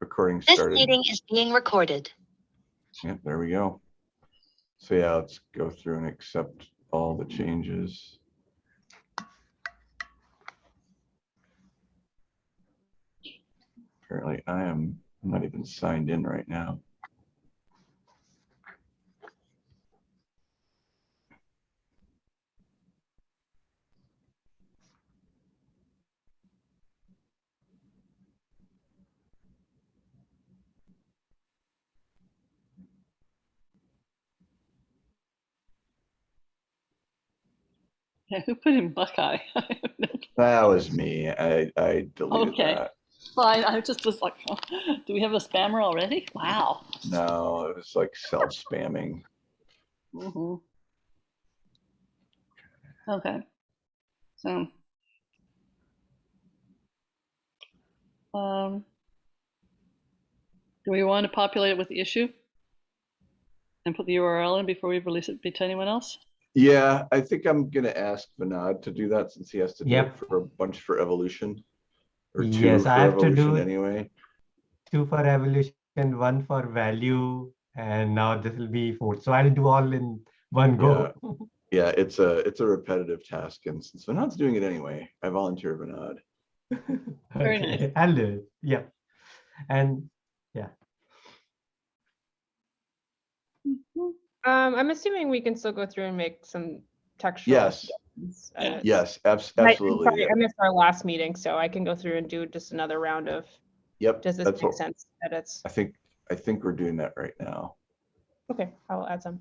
recording This started. meeting is being recorded. Yeah, there we go. So yeah, let's go through and accept all the changes. Apparently I am, I'm not even signed in right now. Yeah, who put in Buckeye? That was me. I, I deleted Okay. that. Fine, I just was like, oh, do we have a spammer already? Wow. No, it was like self spamming. Mhm. Okay. So. Um. Do we want to populate it with the issue? And put the URL in before we release it to anyone else? Yeah, I think I'm gonna ask Vinod to do that since he has to do it for a bunch for evolution. Or two Yes, for I have to evolution do anyway. two for evolution, one for value, and now this will be four. So I'll do all in one go. Yeah, it's a, it's a repetitive task and since Vinod's doing it anyway, I volunteer Vinod. Very nice. Okay, I'll do it. Yeah. And Um, I'm assuming we can still go through and make some textual. Yes. uh, Yes, abs- I- I'm absolutely. sorry, yeah. I missed our last meeting, so I can go through and do just another round of, Yep, does this that's make what, sense? Edits. I think, I think we're doing that right now. Okay, I will add some.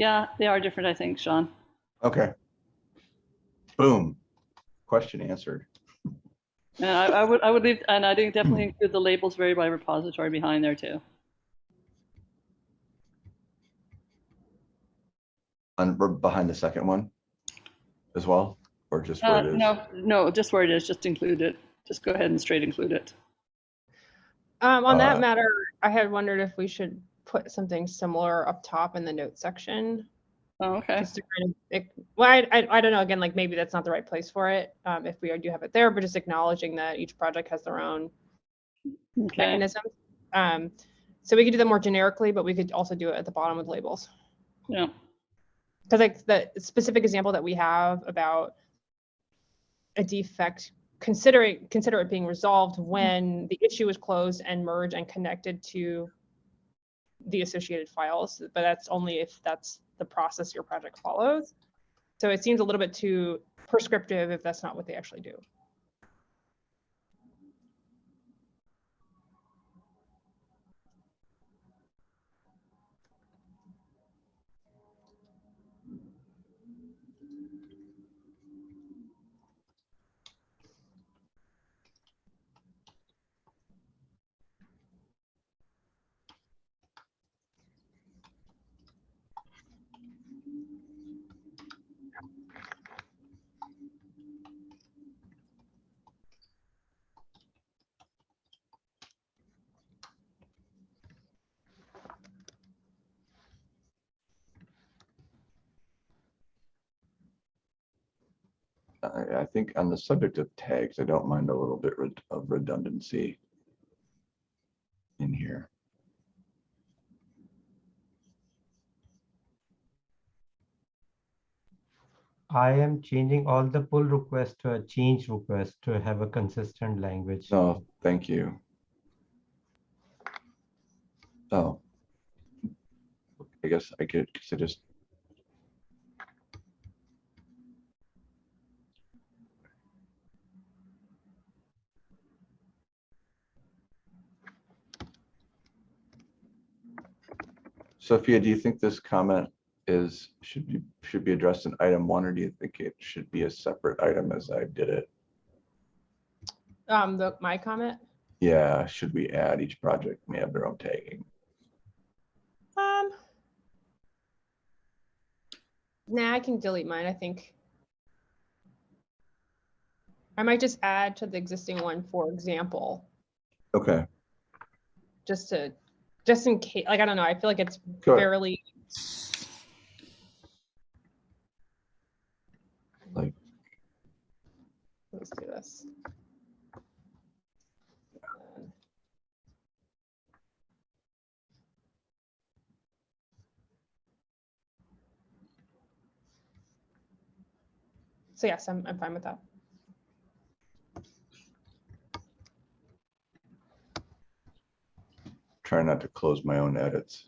Yeah, they are different, I think, Sean. Okay. Boom. Question answered. And I, I would, I would leave, and I think definitely include the labels vary by repository behind there too. And we're behind the second one as well, or just where Uh, it is? no, no, just where it is, just include it. Just go ahead and straight include it. Um, on Uh, that matter, I had wondered if we should put something similar up top in the note section. Oh, okay. Just to kind of, it- well, I, I, I don't know, again, like maybe that's not the right place for it, um, if we do have it there, but just acknowledging that each project has their own Okay. mechanism. Um, so we could do that more generically, but we could also do it at the bottom with labels. Yeah. Because like the specific example that we have about a defect, considering, consider it being resolved when the issue is closed and merged and connected to the associated files, but that's only if that's the process your project follows. So it seems a little bit too prescriptive if that's not what they actually do. I, I think on the subject of tags, I don't mind a little bit of redundancy in here. I am changing all the pull requests to a change request to have a consistent language. Oh, thank you. Oh. I guess I could, cause I just. Sophia, do you think this comment is, should be, should be addressed in item one, or do you think it should be a separate item as I did it? Um, the, my comment, Yeah, should we add each project may have their own tagging? um. Nah, I can delete mine, I think. I might just add to the existing one, for example, Okay, just to, just in case, like, I don't know, I feel like it's ahead. fairly. Like- Let's do this. So yes, I'm, I'm fine with that. Try not to close my own edits.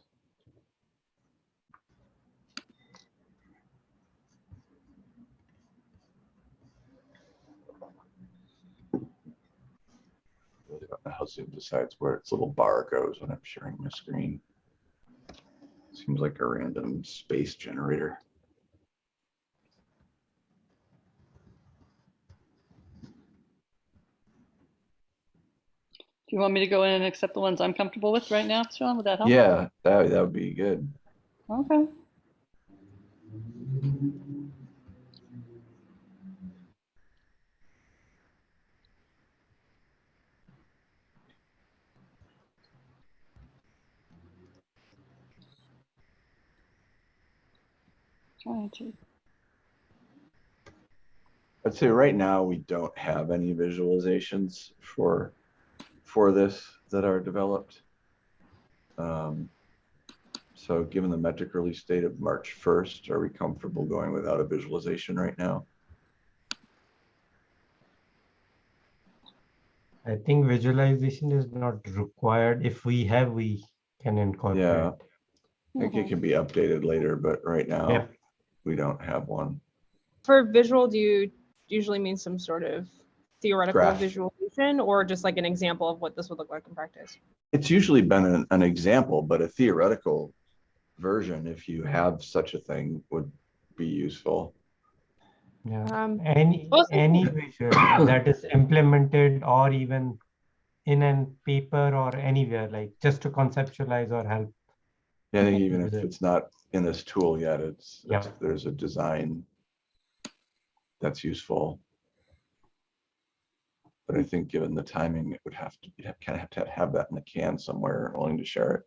Really don't know how Zoom decides where its little bar goes when I'm sharing my screen. Seems like a random space generator. Do you want me to go in and accept the ones I'm comfortable with right now, Sean? Would that help? Yeah, that, that would be good. Okay. Trying to, I'd say right now, we don't have any visualizations for, for this that are developed. Um, So given the metric release date of March 1st, are we comfortable going without a visualization right now? I think visualization is not required. If we have, we can incorporate. Yeah, I think it can be updated later, but right Yeah. now, we don't have one. For visual, do you usually mean some sort of theoretical Graph. visualization or just like an example of what this would look like in practice? It's usually been an, an example, but a theoretical version, if you have such a thing, would be useful. Yeah. Um, Any, also- any visual that is implemented or even in a paper or anywhere, like just to conceptualize or help. Yeah, I think even if it's not in this tool yet, it's, Yeah. it's- there's a design that's useful. But I think given the timing, it would have to, you'd kind of have to have that in the can somewhere, willing to share it.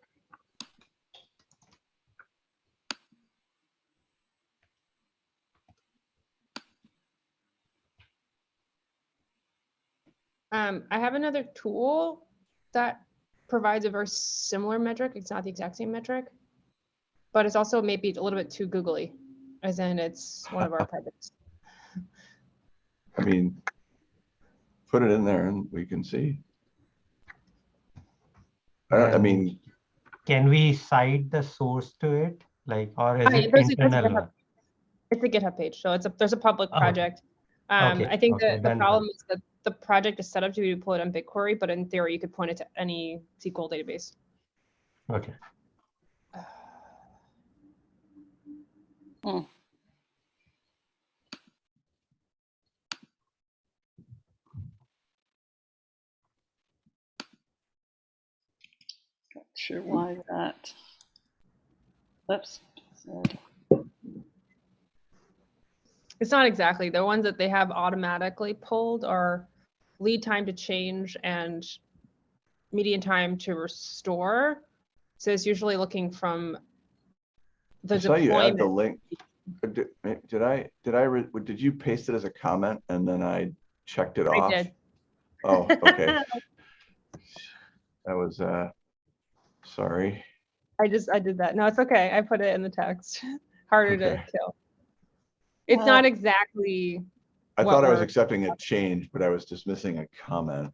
Um, I have another tool that provides a very similar metric. It's not the exact same metric, but it's also maybe a little bit too googly, as in it's one of our projects. I mean, put it in there and we can see. I don't, I mean, Can we cite the source to it? Like, or is it there's a- there's a internal? GitHub one? It's a GitHub page, so it's a, there's a public Oh, project. Um, okay, I think okay, that the problem is that the project is set up to be deployed on BigQuery, but in theory, you could point it to any SQL database. Okay, Hmm. Sure why that. Oops. said- It's not exactly, the ones that they have automatically pulled are lead time to change and median time to restore. So it's usually looking from the I saw you add the link. Uh, Did, eh, did I, did I, re- did you paste it as a comment and then I checked it I off? did. Oh, okay. That was, uh, sorry. I just, I did that. No, it's okay. I put it in the text. Harder to kill. It's Well- not exactly, I thought I was accepting a change, but I was just missing a comment.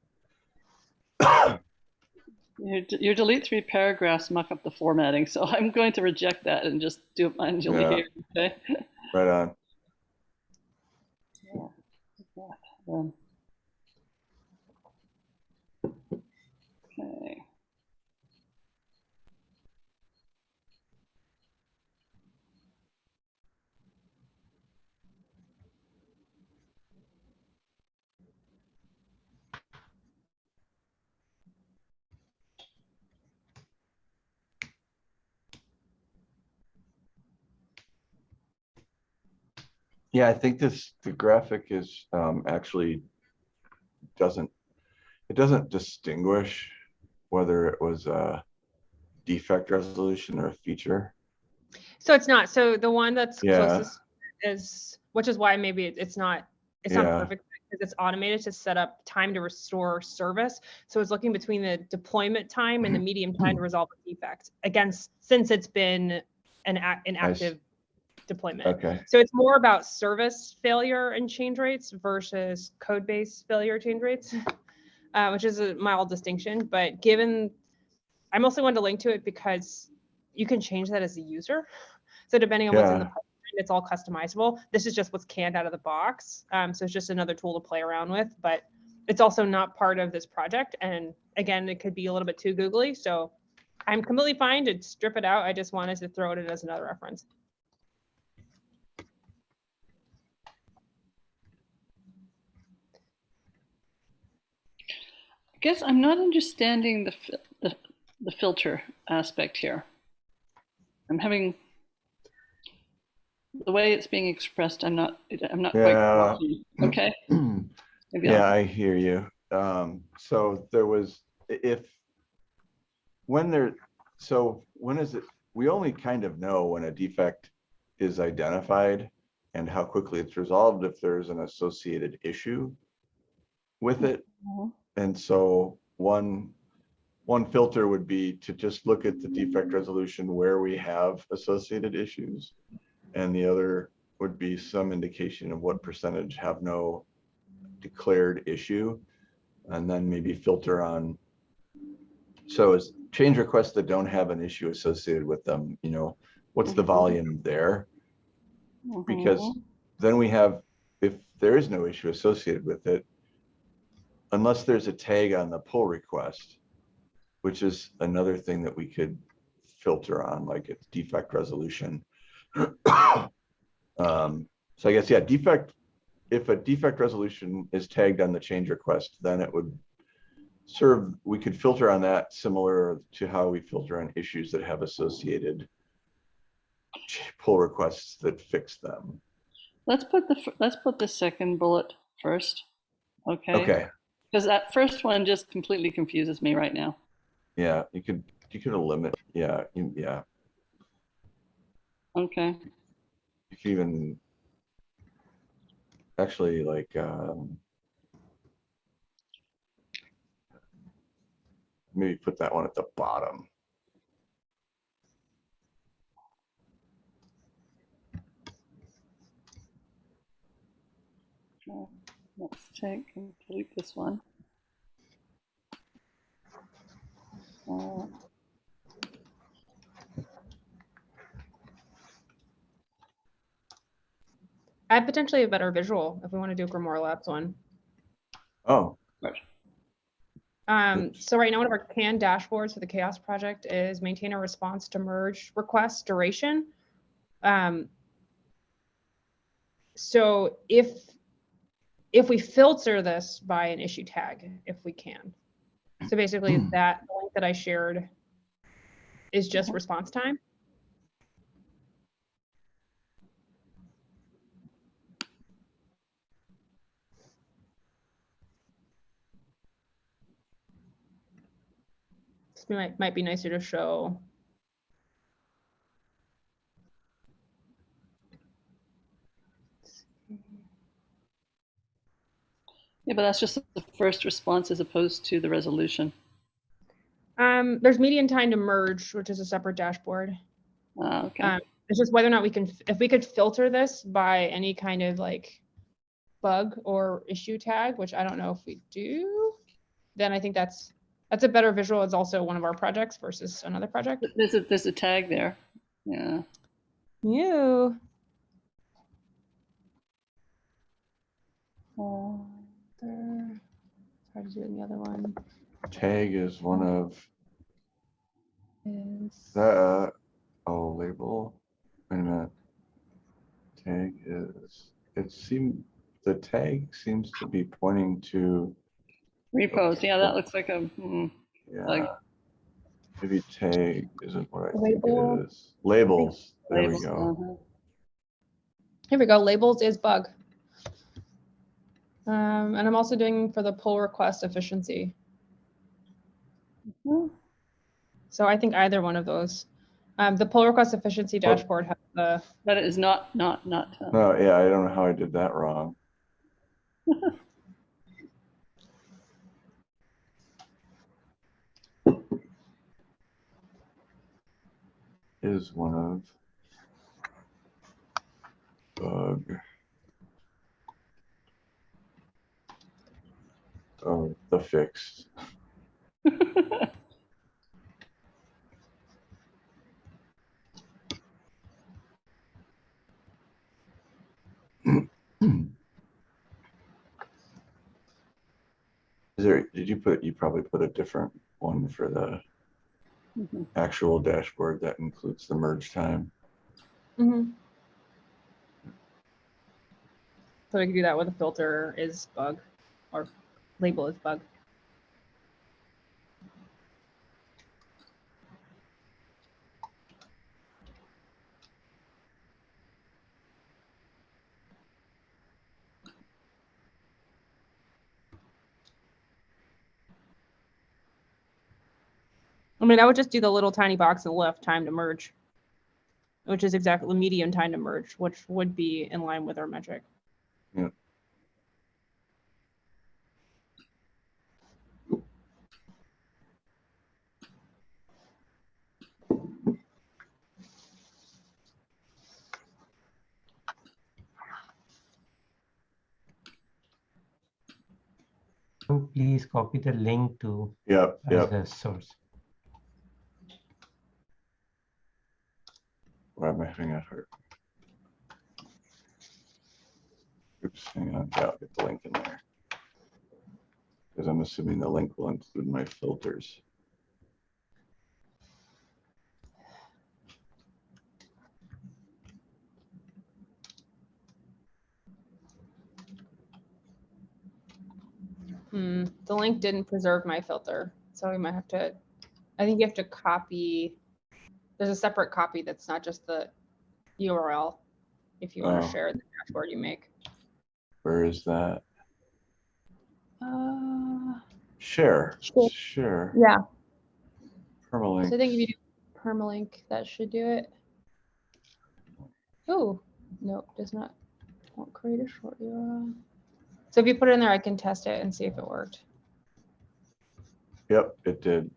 Your, d- your delete three paragraphs muck up the formatting, so I'm going to reject that and just do it manually Yeah. here, okay? Right on. Yeah, like Yeah, I think this, the graphic is, um, actually doesn't, it doesn't distinguish whether it was a defect resolution or a feature. so it's not. So the one that's Yeah. closest is, which is why maybe it's not, it's not perfect because it's automated to set up time to restore service. So it's looking between the deployment time and the medium time to resolve a defect against, since it's been an, an active deployment. Okay, So it's more about service failure and change rates versus code base failure change rates, uh, which is a mild distinction. But given, I mostly wanted to link to it because you can change that as a user. So depending on what's in the Yeah. pipeline, it's all customizable. This is just what's canned out of the box. Um, so it's just another tool to play around with, but it's also not part of this project. And again, it could be a little bit too googly. So I'm completely fine to strip it out. I just wanted to throw it in as another reference. Guess I'm not understanding the, the, the filter aspect here. I'm having, the way it's being expressed, I'm not, I'm not quite. Yeah. watching. Okay. Maybe I'll- yeah, I hear you. Um, so there was, if, when there, so when is it, we only kind of know when a defect is identified and how quickly it's resolved if there's an associated issue with it. Mhm. And so one, one filter would be to just look at the defect resolution where we have associated issues. And the other would be some indication of what percentage have no declared issue. And then maybe filter on. So is change requests that don't have an issue associated with them, you know, what's the volume there? Because Mhm. then we have, if there is no issue associated with it, unless there's a tag on the pull request, which is another thing that we could filter on, like it's defect resolution. Um, so I guess, yeah, defect, if a defect resolution is tagged on the change request, then it would serve, we could filter on that similar to how we filter on issues that have associated pull requests that fix them. Let's put the, let's put the second bullet first. Okay? Okay, Because that first one just completely confuses me right now. yeah, you could, you could limit, yeah, you- yeah, Okay, you could even actually like, um, maybe put that one at the bottom. so let's take and delete this one. Uh, I have potentially a better visual if we want to do a Grimoire Labs one. Oh, Um, Oops. so right now, one of our canned dashboards for the CHAOSS project is maintain a response to merge request duration. Um, so if, if we filter this by an issue tag, if we can. So basically Hmm. that link that I shared is just response time. This might, might be nicer to show. Yeah, but that's just the first response as opposed to the resolution. Um, there's median time to merge, which is a separate dashboard. Ah, okay. Um, It's just whether or not we can, if we could filter this by any kind of like bug or issue tag, which I don't know if we do, then I think that's, that's a better visual. It's also one of our projects versus another project. There's a, there's a tag there. Yeah. You. Hard to do in the other one tag is one of is. the, oh, label, wait a minute. Tag is, it seemed, the tag seems to be pointing to, Repos. Yeah, that looks like a, hmm. yeah. Like- Maybe tag isn't what I think Label. it is. Labels, there we go. uh-huh. Here we go. Labels is bug. Um, and I'm also doing for the pull request efficiency. Mhm. So I think either one of those. Um, the pull request efficiency Well- dashboard has the, But it is not, not, not. uh, No, yeah, I don't know how I did that wrong. Is one of bug. Oh, the fix. Is there, did you put, you probably put a different one for the Mhm. actual dashboard that includes the merge time? Mhm. So we can do that with a filter is bug or label is bug. I mean, I would just do the little tiny box on the left, time to merge, which is exactly median time to merge, which would be in line with our metric. Please copy the link to as yep. a source. Why am I having a heart? Oops, hang on, yeah, I'll get the link in there. Because I'm assuming the link will include my filters. Hmm, the link didn't preserve my filter, so we might have to, I think you have to copy. There's a separate copy that's not just the URL. If you want Oh. to share the dashboard you make. Where is that? Uh, Share, Sure. share, yeah, Permalink. so I think if you do permalink, that should do it. Oh, nope, does not, won't create a short URL. So if you put it in there, I can test it and see if it worked. Yep, it did.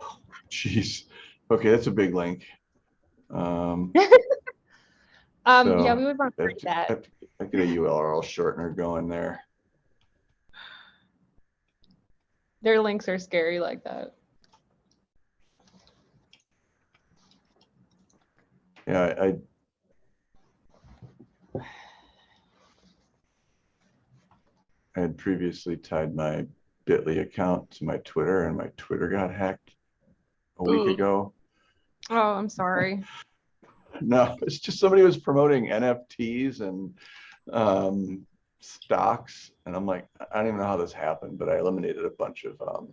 Jeez. Okay, that's a big link. Um, Um, yeah, we would want to I create that. I get a URL shortener going there. Their links are scary like that. Yeah, I. I had previously tied my Bitly account to my Twitter and my Twitter got hacked a week Ooh. ago. Oh, I'm sorry. No, it's just somebody was promoting NFTs and um, stocks, and I'm like, I don't even know how this happened, but I eliminated a bunch of. Um,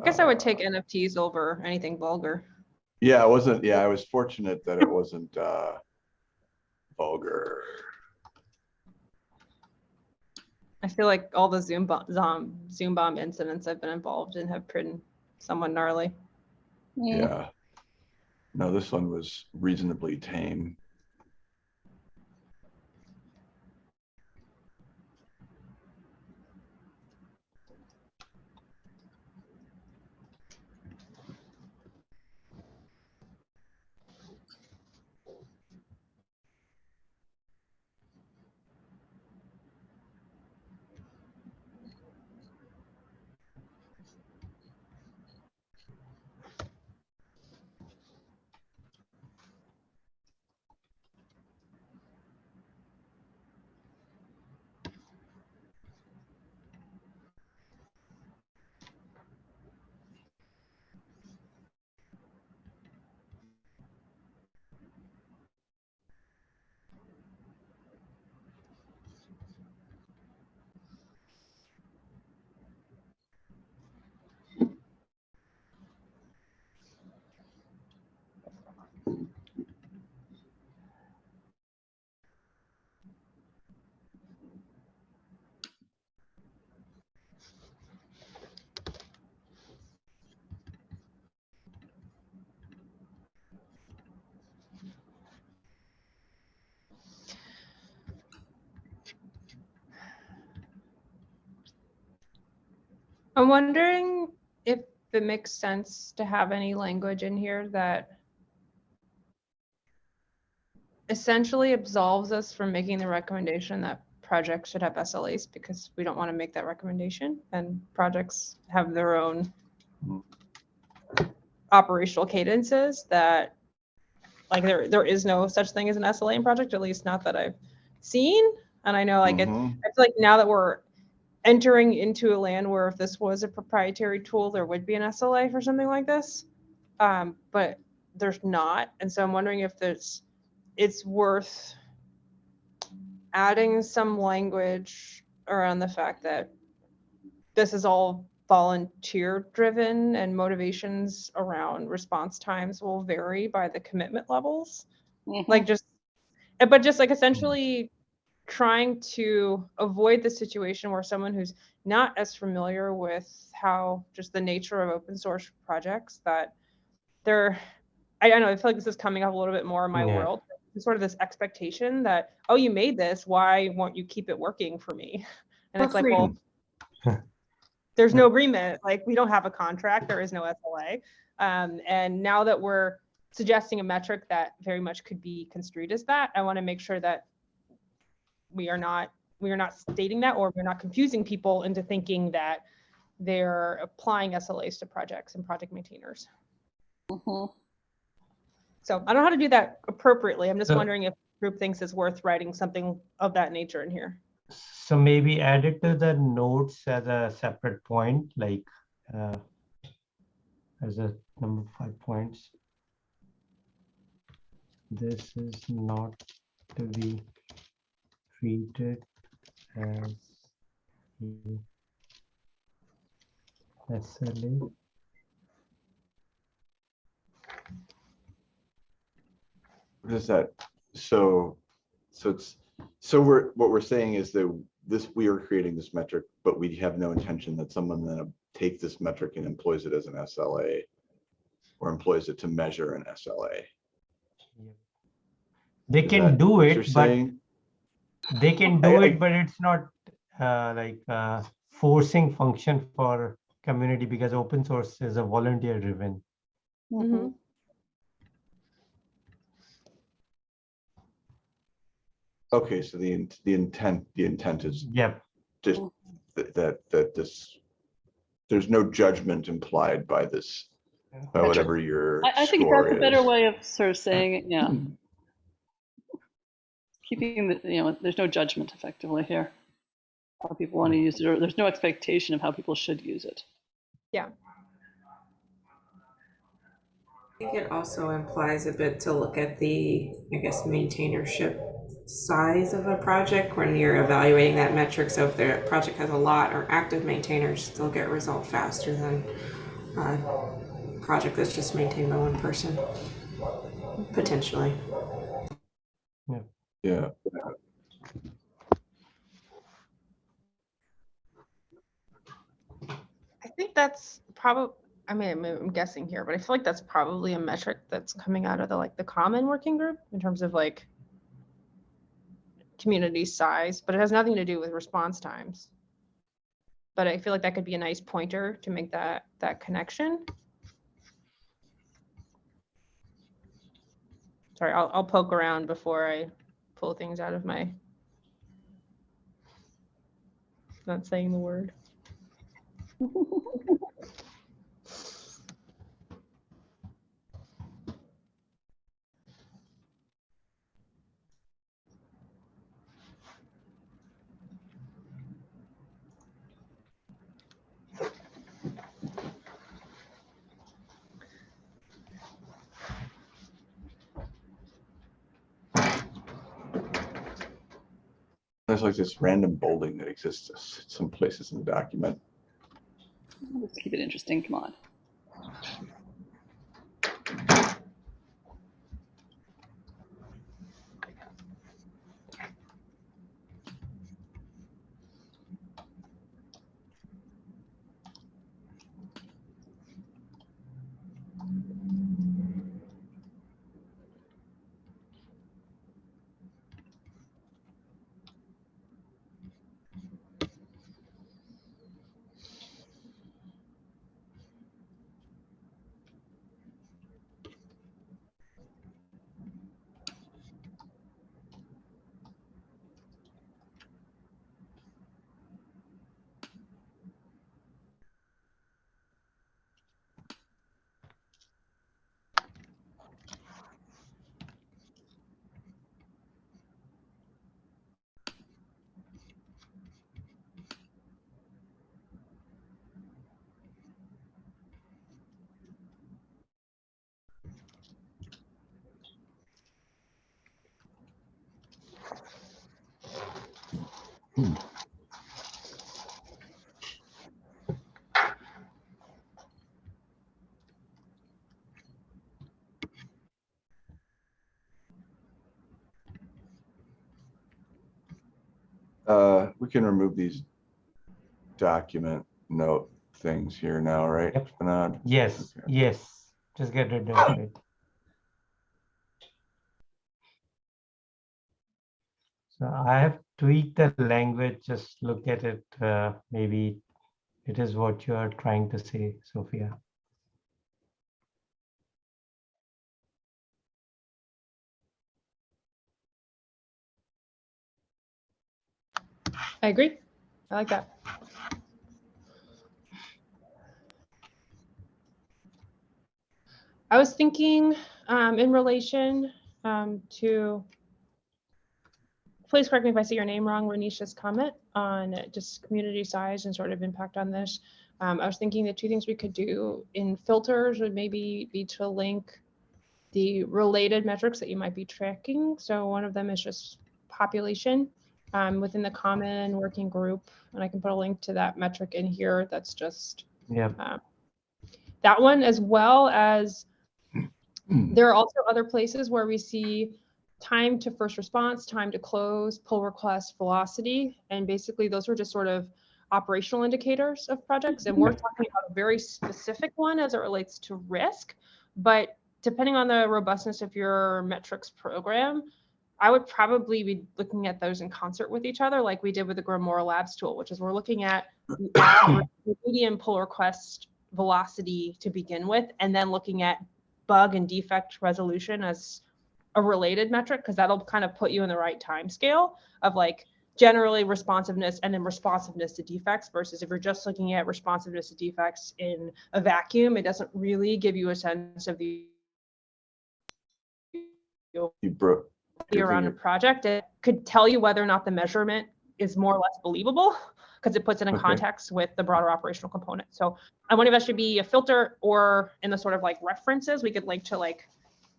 I guess I would take uh, NFTs over anything vulgar. Yeah, it wasn't. Yeah, I was fortunate that it wasn't uh, vulgar. I feel like all the Zoom bomb, Zoom, Zoom bomb incidents I've been involved in have been somewhat gnarly. Mm. Yeah. No, this one was reasonably tame. I'm wondering if it makes sense to have any language in here that essentially absolves us from making the recommendation that projects should have SLAs because we don't want to make that recommendation and projects have their own operational cadences that like there there is no such thing as an SLA in project, at least not that I've seen. And I know like it. Mm-hmm. I feel like now that we're entering into a land where if this was a proprietary tool, there would be an SLA for something like this. Um, but there's not. And so I'm wondering if there's, it's worth adding some language around the fact that this is all volunteer driven and motivations around response times will vary by the commitment levels Mhm. like just but just like essentially trying to avoid the situation where someone who's not as familiar with how just the nature of open source projects that they're I don't know, I feel like this is coming up a little bit more in my Yeah. world. There's sort of this expectation that, oh, you made this, why won't you keep it working for me? And For it's like, well, there's no agreement, like we don't have a contract, there is no SLA. Um, and now that we're suggesting a metric that very much could be construed as that, I want to make sure that we are not, we are not stating that, or we're not confusing people into thinking that they're applying SLAs to projects and project maintainers. Mhm. So I don't know how to do that appropriately. I'm just So- wondering if group thinks it's worth writing something of that nature in here. So maybe add it to the notes as a separate point, like, uh, as a number five points. This is not to be treated as a SLA. What is that? So, so it's, so we're, what we're saying is that this, we are creating this metric, but we have no intention that someone then take this metric and employs it as an SLA. Or employs it to measure an SLA. They Is can that do it, but saying? They can do I- it, but it's not uh, like uh, forcing function for community because open source is a volunteer driven. Mhm. Okay, so the, the intent, the intent is Yep. just that, that, that this. There's no judgment implied by this, by whatever your I, I think score that's a better way of sort of saying it, yeah. Keeping the, you know, there's no judgment effectively here. How people want to use it, or there's no expectation of how people should use it. Yeah. I think it also implies a bit to look at the, I guess, maintainership size of a project when you're evaluating that metric. So if the project has a lot or active maintainers, they'll get a result faster than a project that's just maintained by one person, potentially. Yeah, I think that's probably, I mean, I'm- guessing here, but I feel like that's probably a metric that's coming out of the, like, the common working group in terms of like community size, but it has nothing to do with response times. But I feel like that could be a nice pointer to make that, that connection. Sorry, I'll, I'll poke around before I pull things out of my not saying the word. there's like this random bolding that exists some places in the document. Let's keep it interesting, come on. Uh, we can remove these document note things here now, right? Yep. Bernard? Yes, Okay. yes. Just get rid of it. So I have tweaked the language, just look at it, uh, maybe it is what you are trying to say, Sophia. I agree. I like that. I was thinking um, in relation um, to, please correct me if I say your name wrong, Renisha's comment on just community size and sort of impact on this. Um, I was thinking the two things we could do in filters would maybe be to link the related metrics that you might be tracking. So one of them is just population um, within the common working group. And I can put a link to that metric in here. That's just Yeah. that one as well as there are also other places where we see time to first response, time to close, pull request, velocity, and basically those are just sort of operational indicators of projects. And we're mm-hmm. talking about a very specific one as it relates to risk. But depending on the robustness of your metrics program, I would probably be looking at those in concert with each other, like we did with the GrimoireLabs tool, which is we're looking at median pull request velocity to begin with, and then looking at bug and defect resolution as a related metric, because that'll kind of put you in the right time scale of like generally responsiveness and then responsiveness to defects versus if you're just looking at responsiveness to defects in a vacuum, it doesn't really give you a sense of the You broke. around a project. It could tell you whether or not the measurement is more or less believable because it puts it in Okay. context with the broader operational component. So I wonder if that should be a filter or in the sort of like references, we could link to like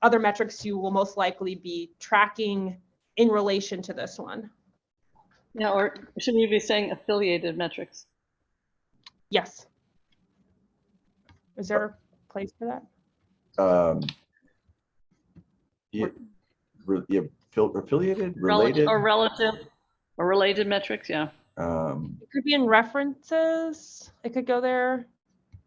other metrics you will most likely be tracking in relation to this one. Yeah, or shouldn't you be saying affiliated metrics? Yes. Is there a place for that? Um, yeah, re- yeah, fil- affiliated, Rel- related. Or relative, or related metrics, yeah. Um, It could be in references. It could go there.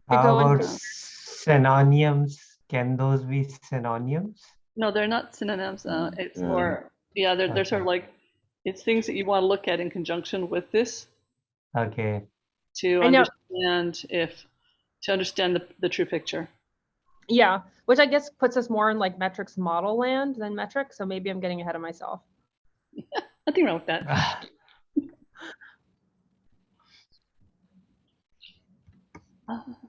Could How go about synonyms? Can those be synonyms? No, they're not synonyms. Uh, it's Yeah. more, yeah, they're, they're sort of like, it's things that you want to look at in conjunction with this Okay. to I know. understand if, to understand the, the true picture. Yeah, which I guess puts us more in like metrics model land than metrics. So maybe I'm getting ahead of myself. Nothing wrong with that.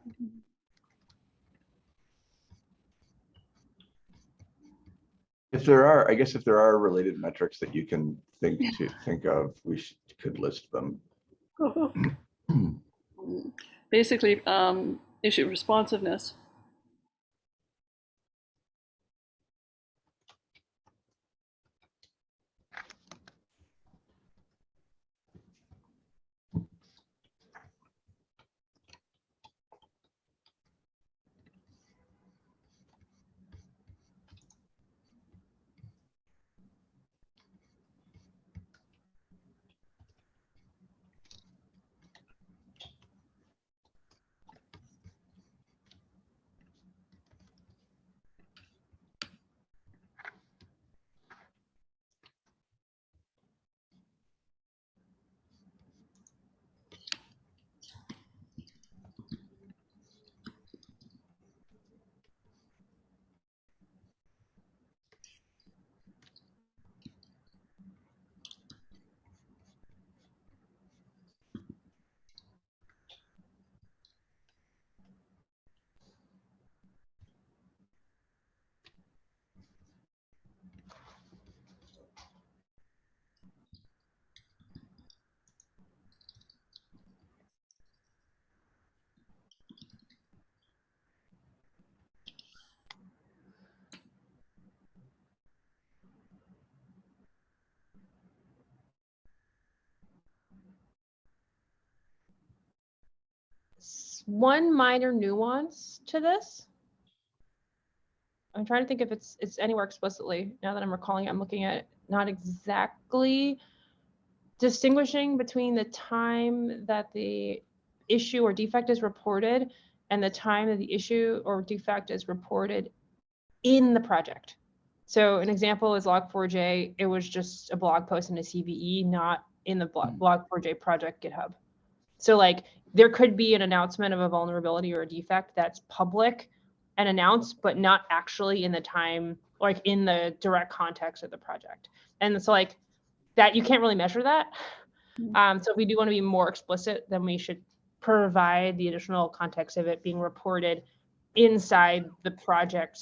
if there are, I guess if there are related metrics that you can think to think of, we should, could list them. Basically, um, issue responsiveness. One minor nuance to this. I'm trying to think if it's it's anywhere explicitly. Now that I'm recalling, it, I'm looking at it, not exactly distinguishing between the time that the issue or defect is reported and the time that the issue or defect is reported in the project. So an example is Log4j. It was just a blog post in a CVE, not in the blog, hmm. Log4j project GitHub. So like there could be an announcement of a vulnerability or a defect that's public and announced, but not actually in the time, like in the direct context of the project. And so like that, you can't really measure that. Um, so if we do want to be more explicit, then we should provide the additional context of it being reported inside the project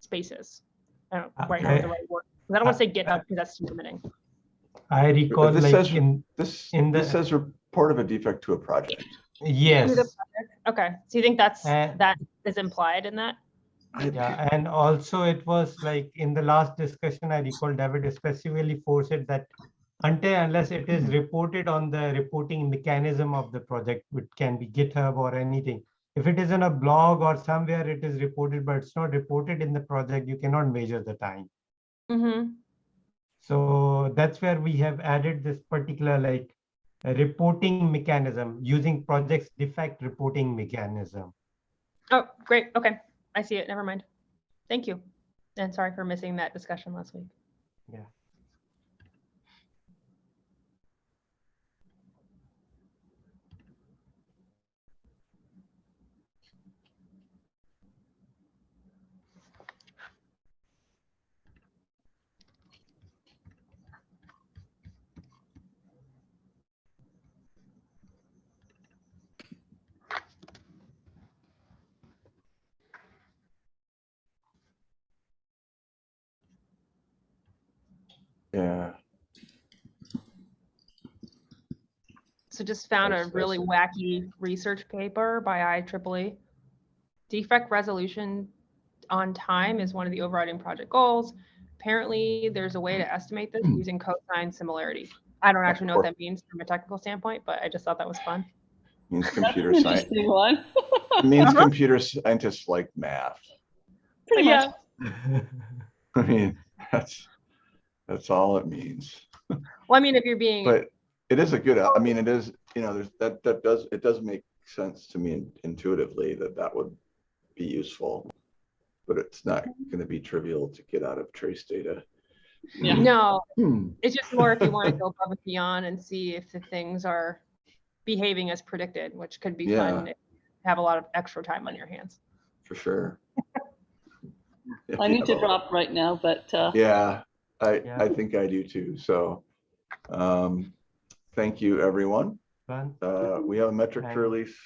spaces. I don't quite know the right word. 'cause I don't want to say GitHub because that's too limiting. I recall this like says- in, This, In this the- says report of a defect to a project. Yes. Okay, so you think that's, Uh, that is implied in that? Yeah, and also it was like in the last discussion, I recall David specifically forced it that until unless it is reported on the reporting mechanism of the project, which can be GitHub or anything. If it is in a blog or somewhere it is reported, but it's not reported in the project, you cannot measure the time. Mm-hmm. So that's where we have added this particular like a reporting mechanism using project's defect reporting mechanism. Oh, great. Okay, I see it. Never mind. Thank you. And sorry for missing that discussion last week. Yeah. Yeah, So just found a That's- really wacky research paper by IEEE. Defect resolution on time is one of the overriding project goals. Apparently, there's a way to estimate this hmm. using cosine similarity. I don't actually know what that means from a technical standpoint, but I just thought that was fun. means That's an computer science. interesting one. It means computer scientists like math. Pretty much. I mean, that's, that's all it means. Well, I mean, if you're being, But it is a good, I mean, it is, you know, there's, that, that does, it does make sense to me intuitively that that would be useful. But it's not gonna be trivial to get out of trace data. Yeah. no, Hmm. it's just more if you want to go above and beyond and see if the things are behaving as predicted, which could be fun. If you Have a lot of extra time on your hands. For sure. If I you need to have a- drop right now, but uh, Yeah, I, Yeah. I think I do too, so. Um, thank you, everyone. Uh, we have a metric Thank- to release,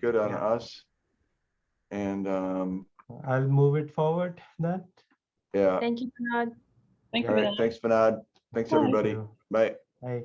good on Yeah. us. And, um, I'll move it forward then. yeah, Thank you, Bernard. thank all you. right, Vinay. thanks, Vinod. Thanks, Bye. everybody. you. Bye. Bye.